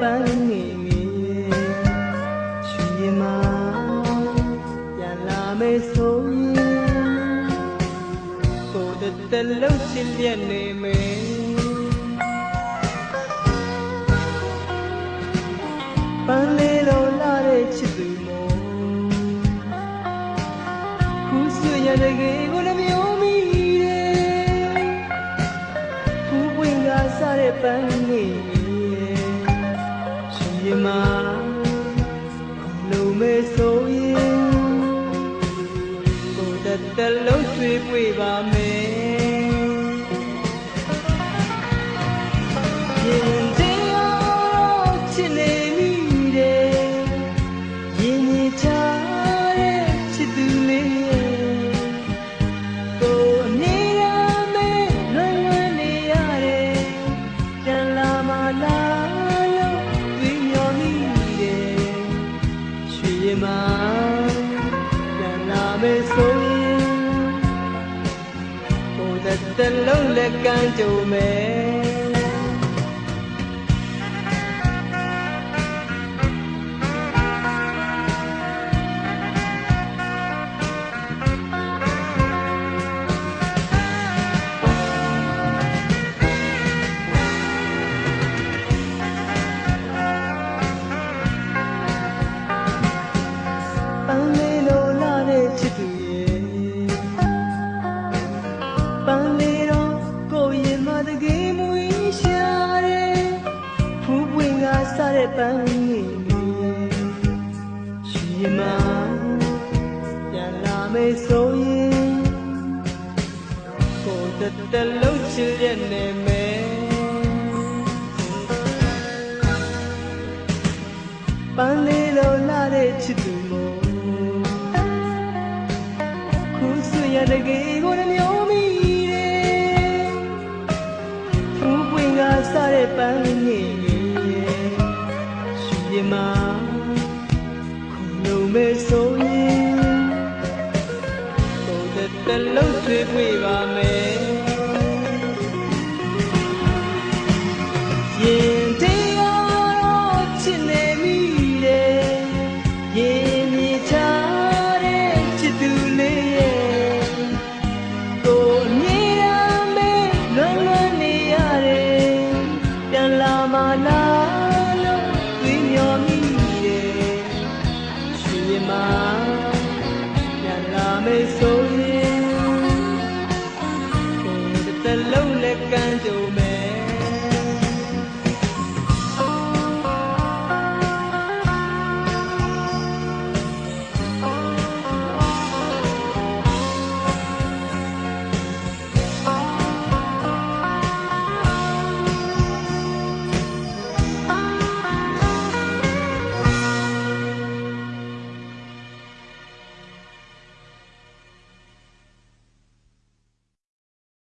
ပန်းငယ်ငယ်ရွှေရင်မာပြန်လာမယ်ဆိုရင်ကိုယ်တတလုံးချစ်လျက်နေမယ်ပန်းလေးလုံးလာတဲ့ချစ်သူမို့ခုဆွေရတဲ့ကေကိုလည်းမျိုးမိတယ်ဖူးပွင့်ကစားတဲ့ပန်းငယ်ငယ် ရွှေရင်မာလုံးမဲဆိုရင်ကိုယ်တတလုံးဆွေးပွေပါမယ်ရင်တရားချစ်နေမိတယ်ရင်ကြီးချတဲ့ချစ်သူ မပြန်လာမယ်ဆိုရင်ကိုယ်သက်သက်လုံးလက်ကမ်းကြုံမယ် စားတဲ့ပန်းငယ်လေးရွှေရင်မပြန်လာမယ်ဆိုရင်ကိုယ်တတလုံးချစ်ရနေမယ်ပန်းလေးလိုလာတဲ့ချစ်သူမို့ခုဆွေရတကယ်ကိုလည်းမျိုးမိတယ်ဖူးပွင့်ကစားတဲ့ပန်းငယ်ငယ်ရွှေရင် မခုလုံးမဲဆိုရင်ကိုယ်တတလုံးဆွေးပွေပါမယ် လုံးလက်ကမ်းကြုံမယ်